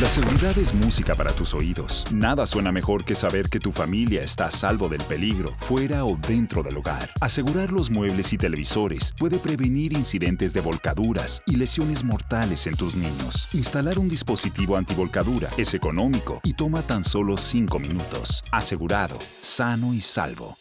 La seguridad es música para tus oídos. Nada suena mejor que saber que tu familia está a salvo del peligro, fuera o dentro del hogar. Asegurar los muebles y televisores puede prevenir incidentes de volcaduras y lesiones mortales en tus niños. Instalar un dispositivo antivolcadura es económico y toma tan solo 5 minutos. Asegurado, sano y salvo.